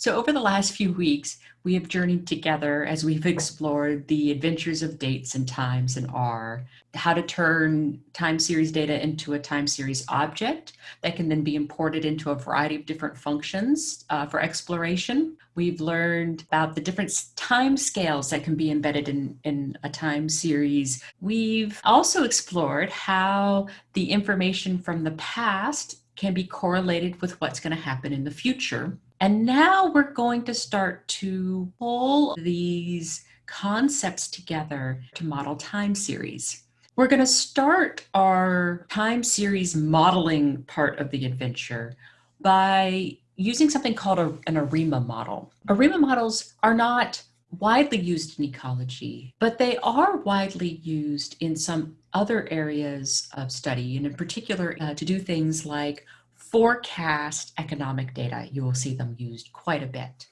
So over the last few weeks, we have journeyed together as we've explored the adventures of dates and times in R, how to turn time series data into a time series object that can then be imported into a variety of different functions uh, for exploration. We've learned about the different time scales that can be embedded in, in a time series. We've also explored how the information from the past can be correlated with what's going to happen in the future. And now we're going to start to pull these concepts together to model time series. We're going to start our time series modeling part of the adventure by using something called a, an ARIMA model. ARIMA models are not widely used in ecology, but they are widely used in some other areas of study, and in particular uh, to do things like forecast economic data. You will see them used quite a bit.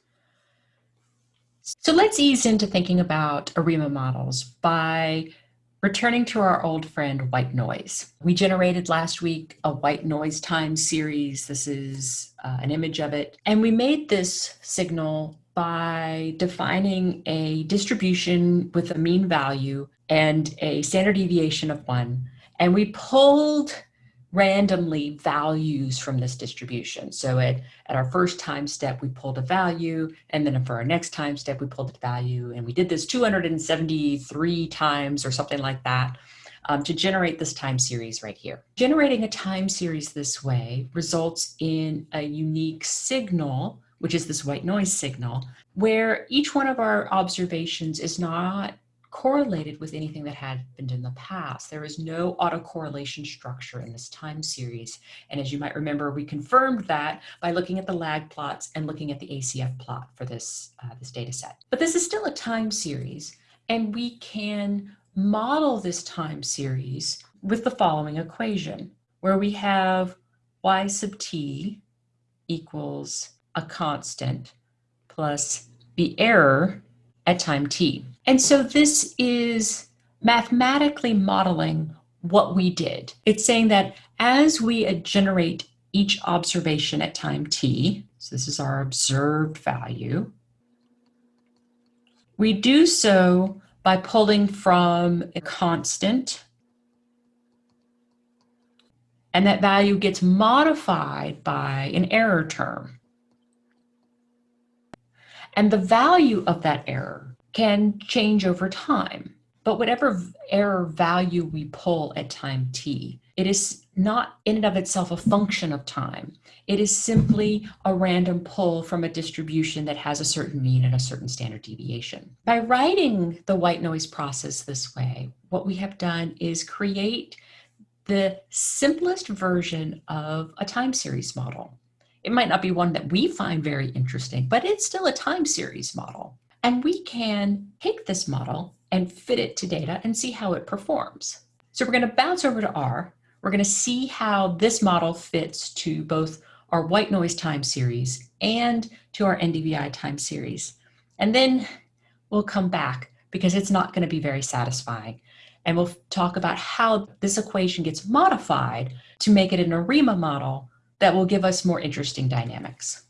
So let's ease into thinking about ARIMA models by returning to our old friend white noise. We generated last week a white noise time series. This is uh, an image of it. And we made this signal by defining a distribution with a mean value and a standard deviation of one. And we pulled randomly values from this distribution. So at, at our first time step, we pulled a value, and then for our next time step, we pulled a value, and we did this 273 times or something like that um, to generate this time series right here. Generating a time series this way results in a unique signal, which is this white noise signal, where each one of our observations is not correlated with anything that had happened in the past. There is no autocorrelation structure in this time series. And as you might remember, we confirmed that by looking at the lag plots and looking at the ACF plot for this, uh, this data set. But this is still a time series, and we can model this time series with the following equation, where we have y sub t equals a constant plus the error at time t. And so this is mathematically modeling what we did. It's saying that as we generate each observation at time t, so this is our observed value, we do so by pulling from a constant, and that value gets modified by an error term. And the value of that error can change over time. But whatever error value we pull at time t, it is not in and of itself a function of time. It is simply a random pull from a distribution that has a certain mean and a certain standard deviation. By writing the white noise process this way, what we have done is create the simplest version of a time series model. It might not be one that we find very interesting, but it's still a time series model. And we can take this model and fit it to data and see how it performs. So we're going to bounce over to R. We're going to see how this model fits to both our white noise time series and to our NDVI time series. And then we'll come back because it's not going to be very satisfying. And we'll talk about how this equation gets modified to make it an ARIMA model that will give us more interesting dynamics.